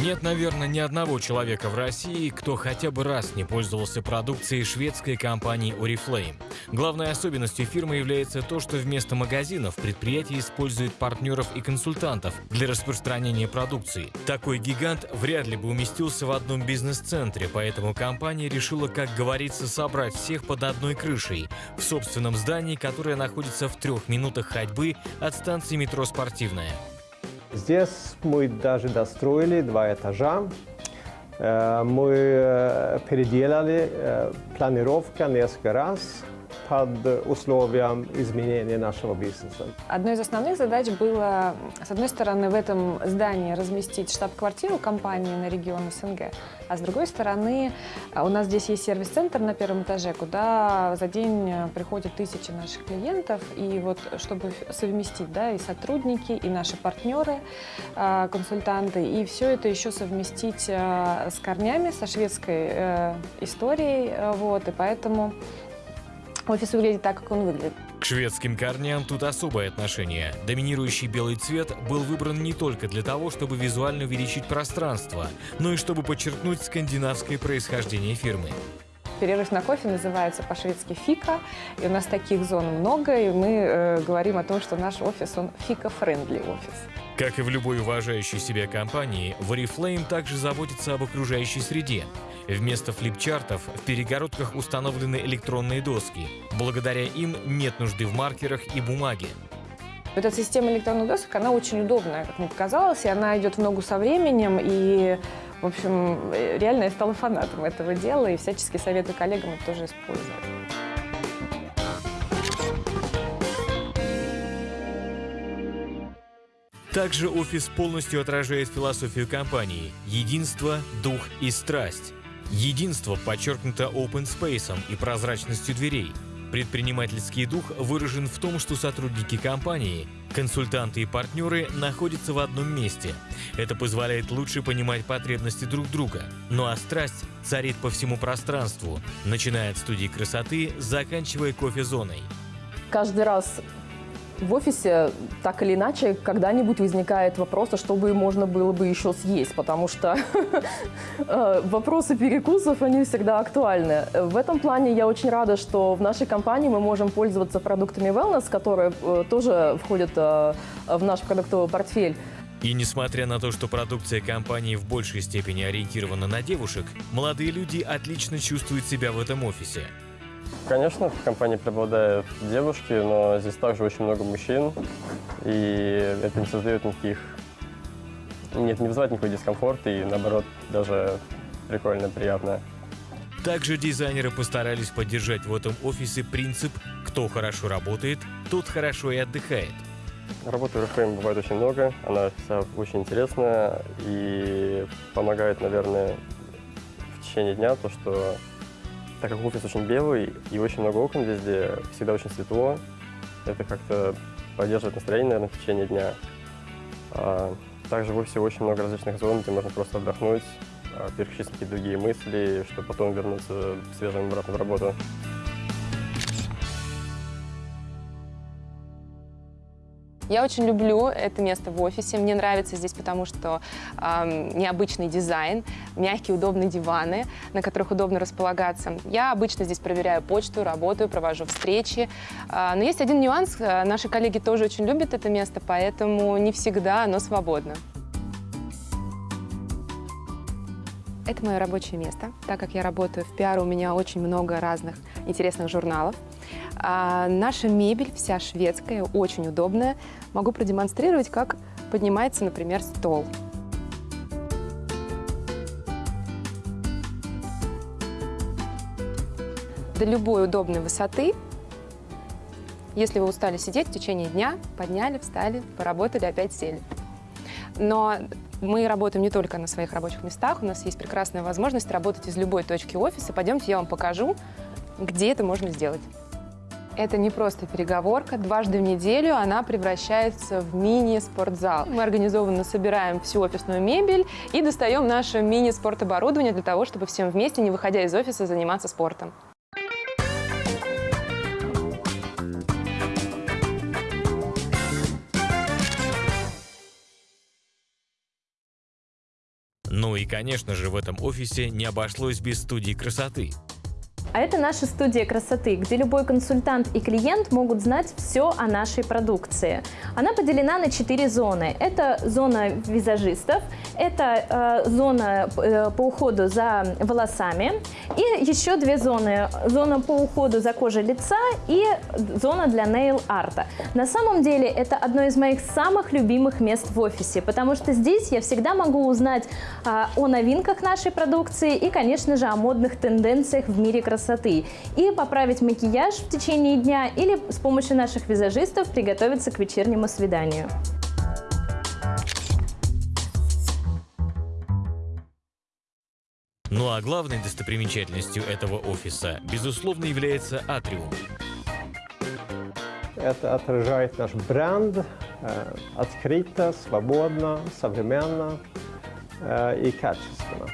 Нет, наверное, ни одного человека в России, кто хотя бы раз не пользовался продукцией шведской компании Oriflame. Главной особенностью фирмы является то, что вместо магазинов предприятие использует партнеров и консультантов для распространения продукции. Такой гигант вряд ли бы уместился в одном бизнес-центре, поэтому компания решила, как говорится, собрать всех под одной крышей в собственном здании, которое находится в трех минутах ходьбы от станции метро «Спортивная». Здесь мы даже достроили два этажа. Э, мы э, переделали э, планировка несколько раз под условием изменения нашего бизнеса. Одной из основных задач было, с одной стороны, в этом здании разместить штаб-квартиру компании на регион СНГ, а с другой стороны, у нас здесь есть сервис-центр на первом этаже, куда за день приходят тысячи наших клиентов, и вот чтобы совместить, да, и сотрудники, и наши партнеры, а, консультанты, и все это еще совместить с корнями, со шведской э, историей, вот, и поэтому офис выглядит так, как он выглядит. К шведским корням тут особое отношение. Доминирующий белый цвет был выбран не только для того, чтобы визуально увеличить пространство, но и чтобы подчеркнуть скандинавское происхождение фирмы. Перерыв на кофе называется по-шведски «фика», и у нас таких зон много, и мы э, говорим о том, что наш офис, он фика- friendly офис. Как и в любой уважающей себя компании, Oriflame также заботится об окружающей среде. Вместо флипчартов в перегородках установлены электронные доски. Благодаря им нет нужды в маркерах и бумаге. Эта система электронных досок, она очень удобная, как мне показалось, и она идет в ногу со временем, и, в общем, реально я стала фанатом этого дела, и всячески советую коллегам это тоже использовать. Также офис полностью отражает философию компании – единство, дух и страсть. Единство подчеркнуто open space и прозрачностью дверей. Предпринимательский дух выражен в том, что сотрудники компании, консультанты и партнеры находятся в одном месте. Это позволяет лучше понимать потребности друг друга. Ну а страсть царит по всему пространству, начиная от студии красоты, заканчивая кофе-зоной. Каждый раз в офисе так или иначе когда-нибудь возникает вопрос, а что бы можно было бы еще съесть, потому что э, вопросы перекусов, они всегда актуальны. В этом плане я очень рада, что в нашей компании мы можем пользоваться продуктами wellness, которые э, тоже входят э, в наш продуктовый портфель. И несмотря на то, что продукция компании в большей степени ориентирована на девушек, молодые люди отлично чувствуют себя в этом офисе. Конечно, в компании преобладают девушки, но здесь также очень много мужчин, и это не создает никаких... Нет, не вызывает никакой дискомфорт, и наоборот, даже прикольно, приятно. Также дизайнеры постарались поддержать в этом офисе принцип «кто хорошо работает, тот хорошо и отдыхает». Работы в RFM бывает очень много, она вся очень интересная и помогает, наверное, в течение дня то, что так как офис очень белый и очень много окон везде, всегда очень светло, это как-то поддерживает настроение, наверное, в течение дня. А, также в офисе очень много различных зон, где можно просто отдохнуть, а, переключиться на какие-то другие мысли, чтобы потом вернуться свежим обратно в работу. Я очень люблю это место в офисе. Мне нравится здесь, потому что э, необычный дизайн, мягкие, удобные диваны, на которых удобно располагаться. Я обычно здесь проверяю почту, работаю, провожу встречи. Э, но есть один нюанс. Наши коллеги тоже очень любят это место, поэтому не всегда оно свободно. Это мое рабочее место. Так как я работаю в пиар, у меня очень много разных интересных журналов. А наша мебель вся шведская, очень удобная. Могу продемонстрировать, как поднимается, например, стол. До любой удобной высоты. Если вы устали сидеть в течение дня, подняли, встали, поработали, опять сели. Но мы работаем не только на своих рабочих местах, у нас есть прекрасная возможность работать из любой точки офиса. Пойдемте, я вам покажу, где это можно сделать. Это не просто переговорка. Дважды в неделю она превращается в мини-спортзал. Мы организованно собираем всю офисную мебель и достаем наше мини-спортоборудование для того, чтобы всем вместе, не выходя из офиса, заниматься спортом. Ну и, конечно же, в этом офисе не обошлось без студии красоты. А это наша студия красоты, где любой консультант и клиент могут знать все о нашей продукции. Она поделена на четыре зоны. Это зона визажистов, это э, зона э, по уходу за волосами и еще две зоны. Зона по уходу за кожей лица и зона для нейл-арта. На самом деле это одно из моих самых любимых мест в офисе, потому что здесь я всегда могу узнать э, о новинках нашей продукции и, конечно же, о модных тенденциях в мире красоты красоты и поправить макияж в течение дня или с помощью наших визажистов приготовиться к вечернему свиданию. Ну а главной достопримечательностью этого офиса, безусловно, является атриум. Это отражает наш бренд э, открыто, свободно, современно э, и качественно.